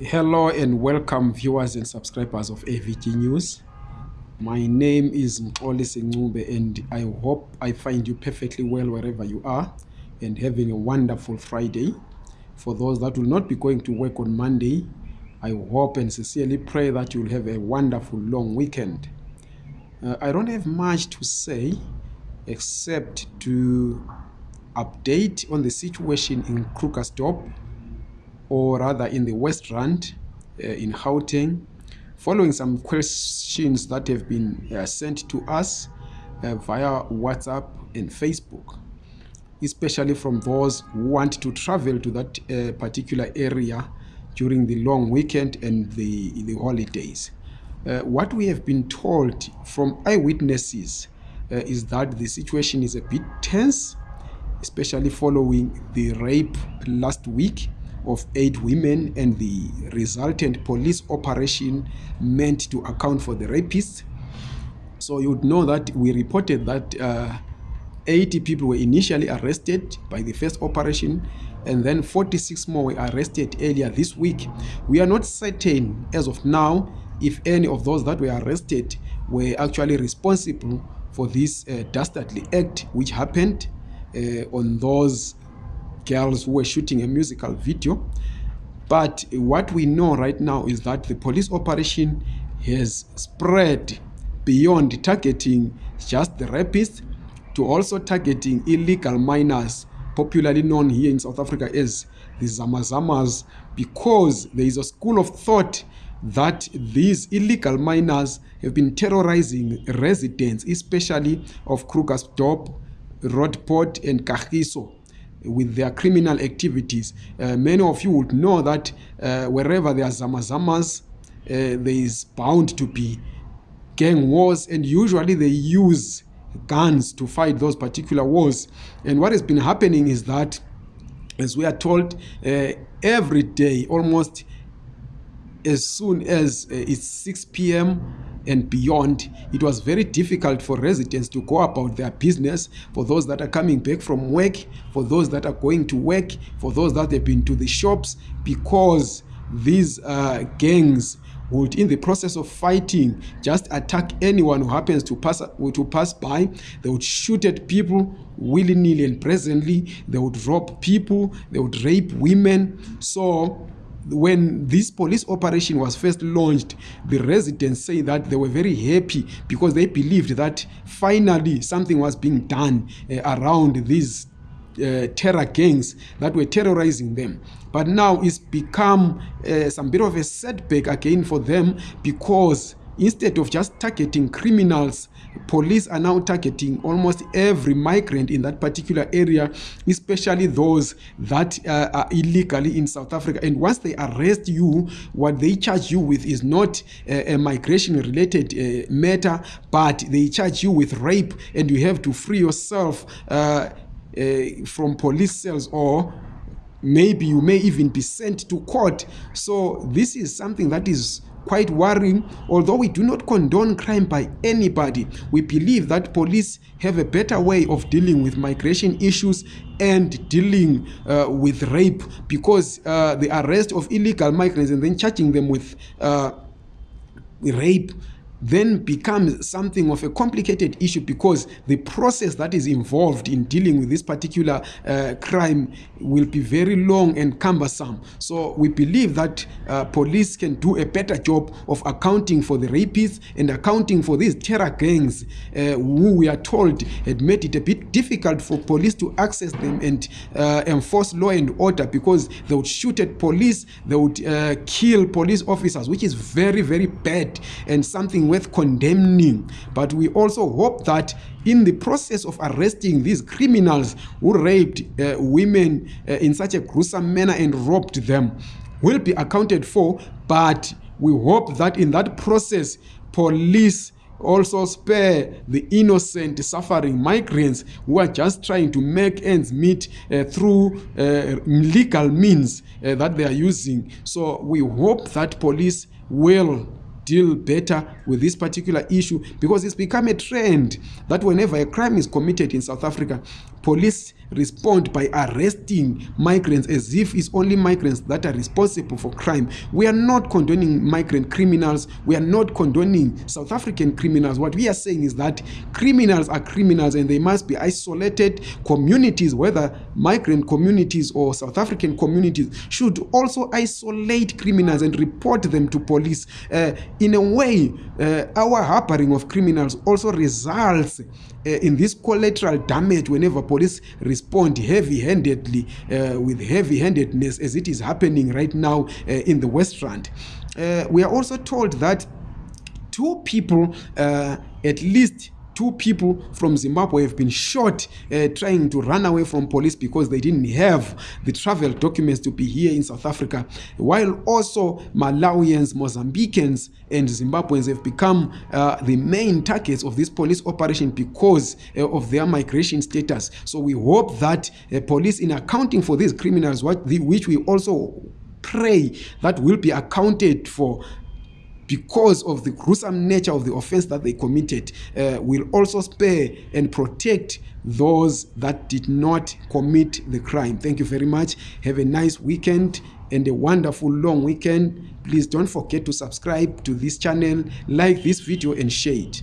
Hello and welcome viewers and subscribers of AVG News. My name is Mxoli Sengcube and I hope I find you perfectly well wherever you are and having a wonderful Friday. For those that will not be going to work on Monday, I hope and sincerely pray that you'll have a wonderful long weekend. Uh, I don't have much to say except to update on the situation in Krugersdorp or rather in the West Rand uh, in Gauteng, following some questions that have been uh, sent to us uh, via WhatsApp and Facebook, especially from those who want to travel to that uh, particular area during the long weekend and the, the holidays. Uh, what we have been told from eyewitnesses uh, is that the situation is a bit tense, especially following the rape last week of eight women and the resultant police operation meant to account for the rapists. So you would know that we reported that uh, 80 people were initially arrested by the first operation and then 46 more were arrested earlier this week. We are not certain as of now if any of those that were arrested were actually responsible for this uh, dastardly act which happened uh, on those girls who were shooting a musical video. But what we know right now is that the police operation has spread beyond targeting just the rapists to also targeting illegal miners, popularly known here in South Africa as the Zamazamas, because there is a school of thought that these illegal miners have been terrorizing residents, especially of Krugersdorp, Roodepoort, and Kagiso with their criminal activities. Uh, many of you would know that uh, wherever there are zamazamas, uh, there is bound to be gang wars, and usually they use guns to fight those particular wars. And what has been happening is that, as we are told, uh, every day, almost as soon as uh, it's 6 p.m., and beyond, it was very difficult for residents to go about their business, for those that are coming back from work, for those that are going to work, for those that have been to the shops, because these uh, gangs would in the process of fighting just attack anyone who happens to pass to pass by. They would shoot at people willy-nilly and presently. They would rob people. They would rape women. So when this police operation was first launched, the residents say that they were very happy because they believed that finally something was being done uh, around these uh, terror gangs that were terrorizing them. But now it's become uh, some bit of a setback again for them because instead of just targeting criminals police are now targeting almost every migrant in that particular area especially those that uh, are illegally in south africa. And once they arrest you what they charge you with is not a, a migration related uh, matter but they charge you with rape and you have to free yourself uh, uh, from police cells or maybe you may even be sent to court. So this is something that is quite worrying. Although we do not condone crime by anybody, we believe that police have a better way of dealing with migration issues and dealing uh, with rape because uh, the arrest of illegal migrants and then charging them with uh, rape then becomes something of a complicated issue because the process that is involved in dealing with this particular uh, crime will be very long and cumbersome. So we believe that uh, police can do a better job of accounting for the rapists and accounting for these terror gangs uh, who we are told had made it a bit difficult for police to access them and uh, enforce law and order because they would shoot at police, they would uh, kill police officers, which is very, very bad and something worth condemning. But we also hope that in the process of arresting these criminals who raped uh, women uh, in such a gruesome manner and robbed them will be accounted for. But we hope that in that process, police also spare the innocent suffering migrants who are just trying to make ends meet uh, through uh, legal means uh, that they are using. So we hope that police will deal better with this particular issue because it's become a trend that whenever a crime is committed in South Africa, police respond by arresting migrants as if it's only migrants that are responsible for crime. We are not condoning migrant criminals. We are not condoning South African criminals. What we are saying is that criminals are criminals and they must be isolated. Communities, whether migrant communities or South African communities, should also isolate criminals and report them to police. Uh, in a way, uh, our harboring of criminals also results uh, in this collateral damage whenever police respond heavy-handedly uh, with heavy-handedness as it is happening right now uh, in the West Rand. Uh, we are also told that two people, uh, at least two people from Zimbabwe have been shot uh, trying to run away from police because they didn't have the travel documents to be here in South Africa, while also Malawians, Mozambicans, and Zimbabweans have become uh, the main targets of this police operation because uh, of their migration status. So we hope that uh, police, in accounting for these criminals, what the, which we also pray that will be accounted for because of the gruesome nature of the offense that they committed uh, will also spare and protect those that did not commit the crime. Thank you very much. Have a nice weekend and a wonderful long weekend. Please don't forget to subscribe to this channel like this video and share it